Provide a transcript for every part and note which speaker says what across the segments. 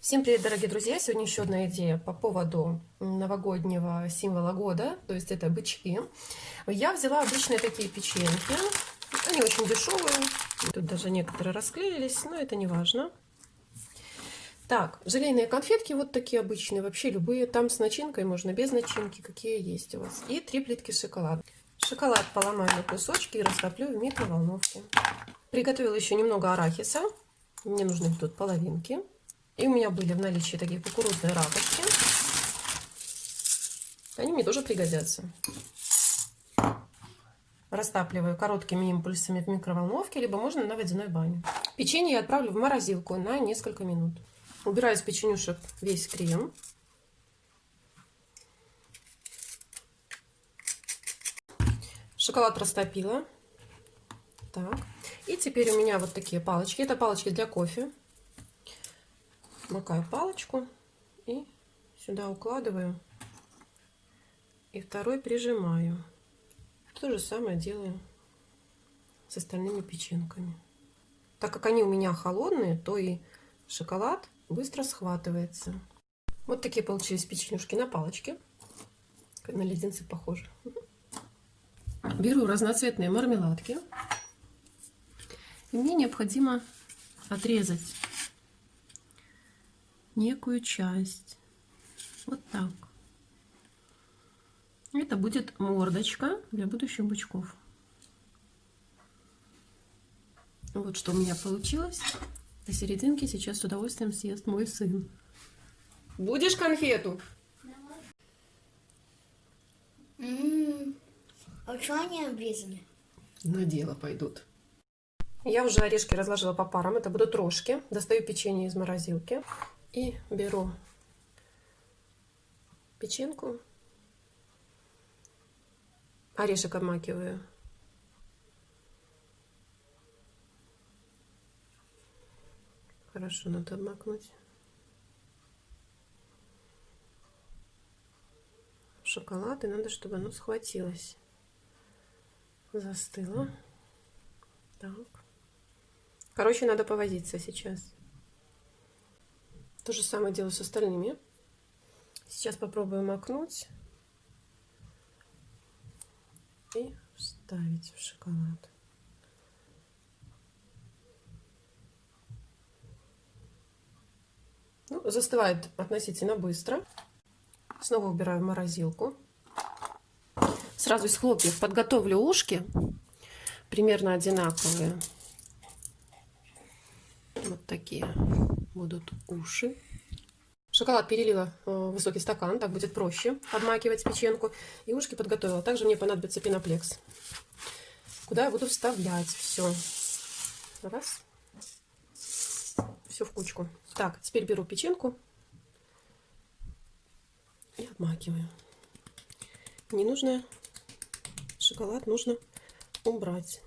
Speaker 1: Всем привет, дорогие друзья! Сегодня еще одна идея по поводу новогоднего символа года, то есть это бычки. Я взяла обычные такие печеньки, они очень дешевые, тут даже некоторые расклеились, но это не важно. Так, желейные конфетки вот такие обычные, вообще любые, там с начинкой, можно без начинки, какие есть у вас. И три плитки шоколада. Шоколад поломаю на кусочки и растоплю в микроволновке. Приготовила еще немного арахиса, мне нужны тут половинки. И у меня были в наличии такие кукурузные ракушки. Они мне тоже пригодятся. Растапливаю короткими импульсами в микроволновке, либо можно на водяной бане. Печенье я отправлю в морозилку на несколько минут. Убираю из печенюшек весь крем. Шоколад растопила. Так. И теперь у меня вот такие палочки. Это палочки для кофе макаю палочку и сюда укладываю. И второй прижимаю. То же самое делаю с остальными печенками. Так как они у меня холодные, то и шоколад быстро схватывается. Вот такие получились печенюшки на палочке. На леденцы похожи. Беру разноцветные мармеладки. И мне необходимо отрезать некую часть. Вот так. Это будет мордочка для будущих бычков. Вот что у меня получилось. На серединке сейчас с удовольствием съест мой сын. Будешь конфету?
Speaker 2: А что они обрезаны?
Speaker 1: На дело пойдут. Я уже орешки разложила по парам. Это будут рожки. Достаю печенье из морозилки. И беру печенку, орешек обмакиваю. Хорошо надо обмакнуть. Шоколад, и надо, чтобы оно схватилось. Застыло. Так. Короче, надо повозиться сейчас. То же самое делаю с остальными. Сейчас попробуем макнуть и вставить в шоколад. Ну, застывает относительно быстро. Снова убираю в морозилку. Сразу из хлопьев подготовлю ушки. Примерно одинаковые. Вот такие будут уши. Шоколад перелила в высокий стакан, так будет проще обмакивать печенку. И ушки подготовила. Также мне понадобится пеноплекс, куда я буду вставлять все. Раз. Все в кучку. Так, теперь беру печенку и обмакиваю. Ненужный шоколад нужно убрать.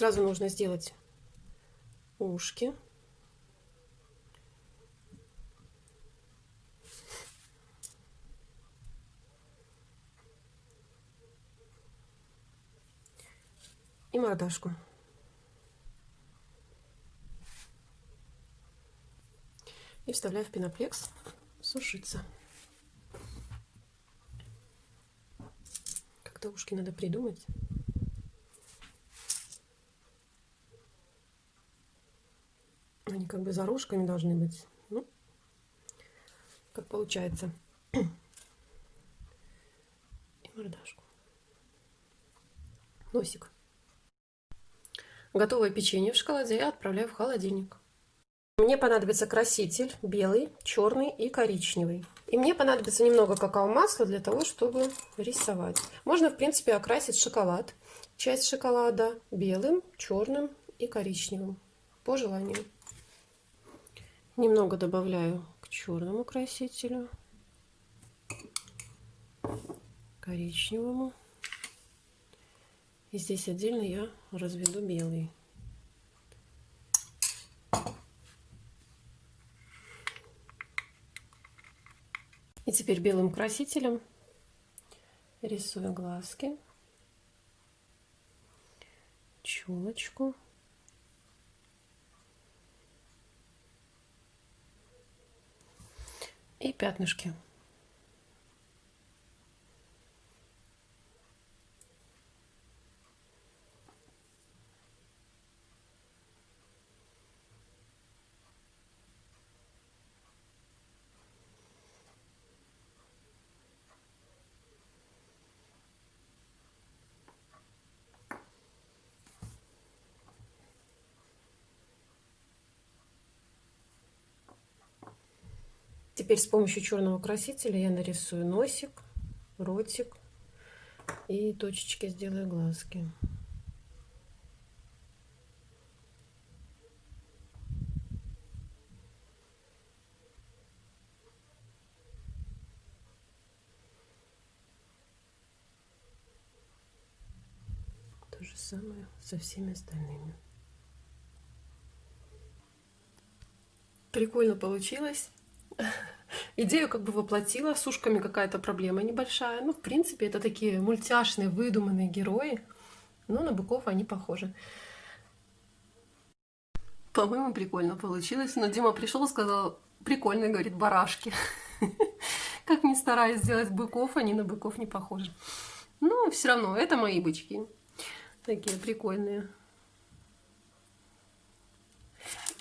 Speaker 1: Сразу нужно сделать ушки. И мордашку. И вставляю в пеноплекс сушиться. Как-то ушки надо придумать. Как бы за рожками должны быть. Ну, как получается. И мордашку. Носик. Готовое печенье в шоколаде я отправляю в холодильник. Мне понадобится краситель белый, черный и коричневый. И мне понадобится немного какао-масла для того, чтобы рисовать. Можно, в принципе, окрасить шоколад. Часть шоколада белым, черным и коричневым. По желанию. Немного добавляю к черному красителю, коричневому. И здесь отдельно я разведу белый. И теперь белым красителем рисую глазки. челочку. И пятнышки. Теперь с помощью черного красителя я нарисую носик, ротик и точечки сделаю глазки. То же самое со всеми остальными. Прикольно получилось. Идею как бы воплотила, с ушками какая-то проблема небольшая. Ну, в принципе, это такие мультяшные, выдуманные герои. Но на быков они похожи. По-моему, прикольно получилось. Но Дима пришел и сказал, прикольно, говорит, барашки. Как ни стараюсь сделать быков, они на быков не похожи. Но все равно, это мои бычки. Такие прикольные.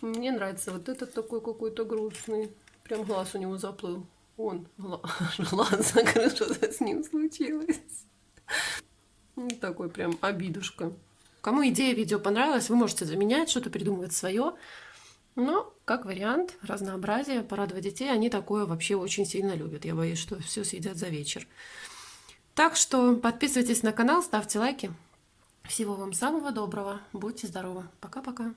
Speaker 1: Мне нравится вот этот такой какой-то грустный. Прям глаз у него заплыл. Он, глаз закрыл, что-то с ним случилось. Такой прям обидушка. Кому идея видео понравилась, вы можете заменять, что-то придумывать свое. Но, как вариант, разнообразие, порадовать детей, они такое вообще очень сильно любят. Я боюсь, что все съедят за вечер. Так что подписывайтесь на канал, ставьте лайки. Всего вам самого доброго. Будьте здоровы. Пока-пока.